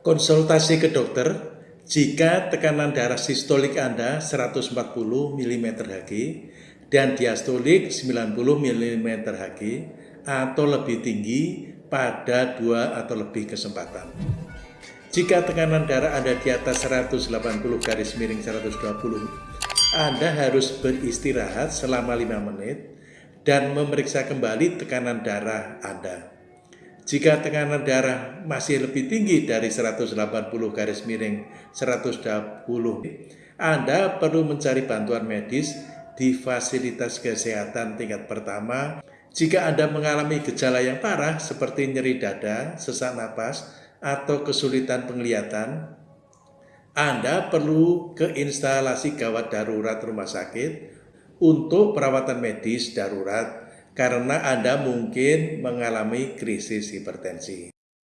Konsultasi ke dokter jika tekanan darah sistolik Anda 140 mm Hg dan diastolik 90 mm Hg atau lebih tinggi pada dua atau lebih kesempatan. Jika tekanan darah Anda di atas 180 garis miring 120, Anda harus beristirahat selama 5 menit dan memeriksa kembali tekanan darah Anda. Jika tekanan darah masih lebih tinggi dari 180 garis miring 120, Anda perlu mencari bantuan medis di fasilitas kesehatan tingkat pertama. Jika Anda mengalami gejala yang parah seperti nyeri dada, sesak napas, atau kesulitan penglihatan, Anda perlu ke instalasi gawat darurat rumah sakit untuk perawatan medis darurat karena Anda mungkin mengalami krisis hipertensi.